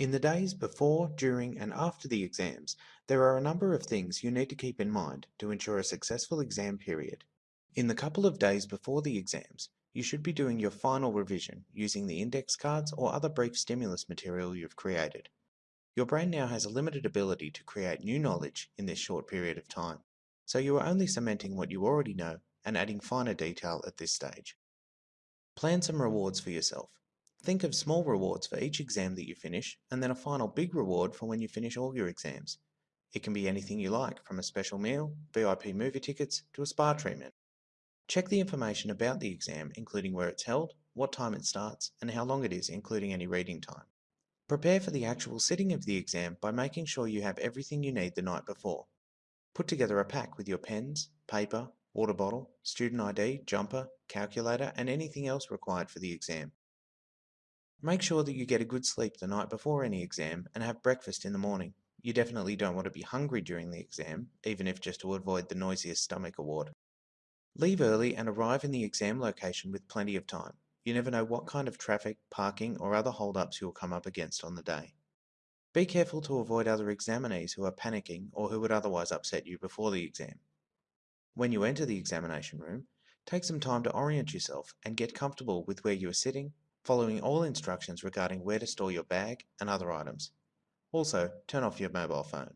In the days before, during, and after the exams, there are a number of things you need to keep in mind to ensure a successful exam period. In the couple of days before the exams, you should be doing your final revision using the index cards or other brief stimulus material you've created. Your brain now has a limited ability to create new knowledge in this short period of time, so you are only cementing what you already know and adding finer detail at this stage. Plan some rewards for yourself. Think of small rewards for each exam that you finish, and then a final big reward for when you finish all your exams. It can be anything you like, from a special meal, VIP movie tickets, to a spa treatment. Check the information about the exam, including where it's held, what time it starts, and how long it is, including any reading time. Prepare for the actual sitting of the exam by making sure you have everything you need the night before. Put together a pack with your pens, paper, water bottle, student ID, jumper, calculator, and anything else required for the exam. Make sure that you get a good sleep the night before any exam and have breakfast in the morning. You definitely don't want to be hungry during the exam, even if just to avoid the noisiest stomach award. Leave early and arrive in the exam location with plenty of time. You never know what kind of traffic, parking, or other holdups you'll come up against on the day. Be careful to avoid other examinees who are panicking or who would otherwise upset you before the exam. When you enter the examination room, take some time to orient yourself and get comfortable with where you are sitting following all instructions regarding where to store your bag and other items. Also, turn off your mobile phone.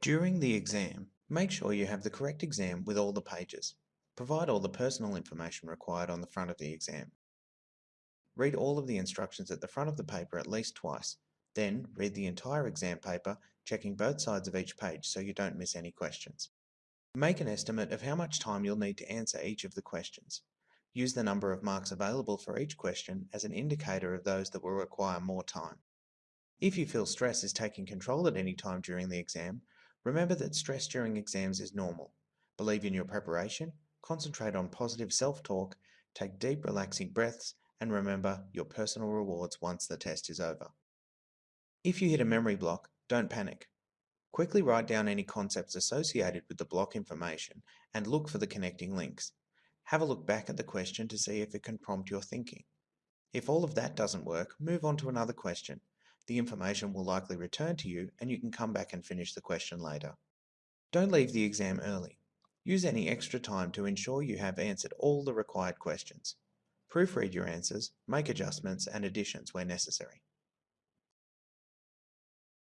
During the exam, make sure you have the correct exam with all the pages. Provide all the personal information required on the front of the exam. Read all of the instructions at the front of the paper at least twice. Then, read the entire exam paper, checking both sides of each page so you don't miss any questions. Make an estimate of how much time you'll need to answer each of the questions. Use the number of marks available for each question as an indicator of those that will require more time. If you feel stress is taking control at any time during the exam, remember that stress during exams is normal. Believe in your preparation, concentrate on positive self-talk, take deep relaxing breaths, and remember your personal rewards once the test is over. If you hit a memory block, don't panic. Quickly write down any concepts associated with the block information and look for the connecting links. Have a look back at the question to see if it can prompt your thinking. If all of that doesn't work, move on to another question. The information will likely return to you and you can come back and finish the question later. Don't leave the exam early. Use any extra time to ensure you have answered all the required questions. Proofread your answers, make adjustments and additions where necessary.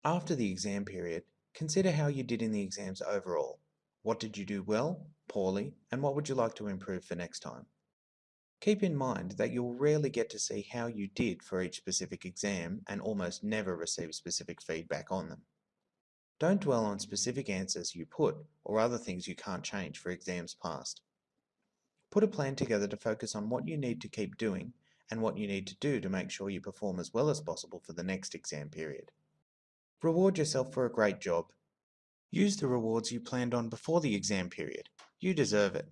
After the exam period, consider how you did in the exams overall. What did you do well, poorly, and what would you like to improve for next time? Keep in mind that you'll rarely get to see how you did for each specific exam and almost never receive specific feedback on them. Don't dwell on specific answers you put or other things you can't change for exams past. Put a plan together to focus on what you need to keep doing and what you need to do to make sure you perform as well as possible for the next exam period. Reward yourself for a great job Use the rewards you planned on before the exam period. You deserve it.